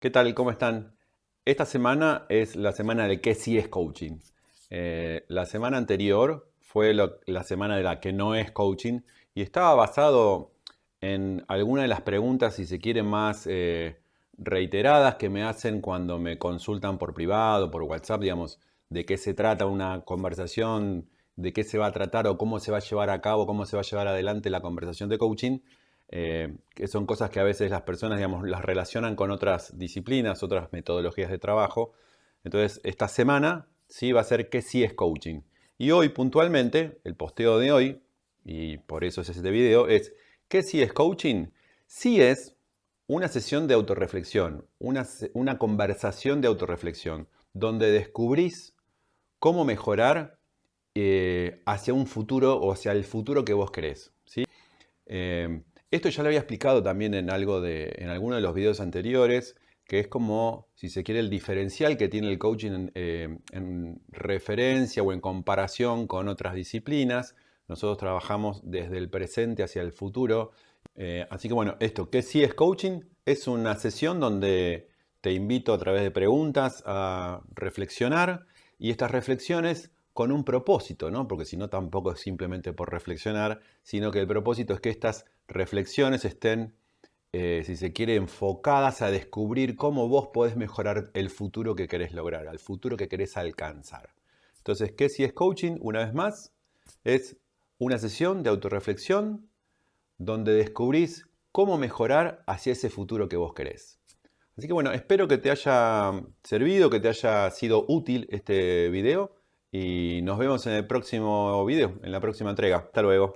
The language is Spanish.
¿Qué tal? ¿Cómo están? Esta semana es la semana de qué sí es coaching. Eh, la semana anterior fue la semana de la que no es coaching y estaba basado en alguna de las preguntas, si se quiere, más eh, reiteradas que me hacen cuando me consultan por privado, por WhatsApp, digamos, de qué se trata una conversación, de qué se va a tratar o cómo se va a llevar a cabo, cómo se va a llevar adelante la conversación de coaching. Eh, que son cosas que a veces las personas, digamos, las relacionan con otras disciplinas, otras metodologías de trabajo. Entonces, esta semana sí va a ser que sí es coaching. Y hoy, puntualmente, el posteo de hoy, y por eso es este video, es ¿qué sí es coaching? Sí es una sesión de autorreflexión, una, una conversación de autorreflexión, donde descubrís cómo mejorar eh, hacia un futuro o hacia el futuro que vos querés. ¿sí? Eh, esto ya lo había explicado también en, algo de, en alguno de los videos anteriores, que es como, si se quiere, el diferencial que tiene el coaching en, eh, referencia o en comparación con otras disciplinas. Nosotros trabajamos desde el presente hacia el futuro. Eh, así que bueno, esto, ¿qué sí es coaching? Es una sesión donde te invito a través de preguntas a reflexionar y estas reflexiones con un propósito, ¿no? Porque si no tampoco es simplemente por reflexionar, sino que el propósito es que estas reflexiones estén, eh, si se quiere, enfocadas a descubrir cómo vos podés mejorar el futuro que querés lograr, al futuro que querés alcanzar. Entonces, ¿qué si es coaching? Una vez más, es una sesión de autorreflexión donde descubrís cómo mejorar hacia ese futuro que vos querés. Así que bueno, espero que te haya servido, que te haya sido útil este video y nos vemos en el próximo video, en la próxima entrega. Hasta luego.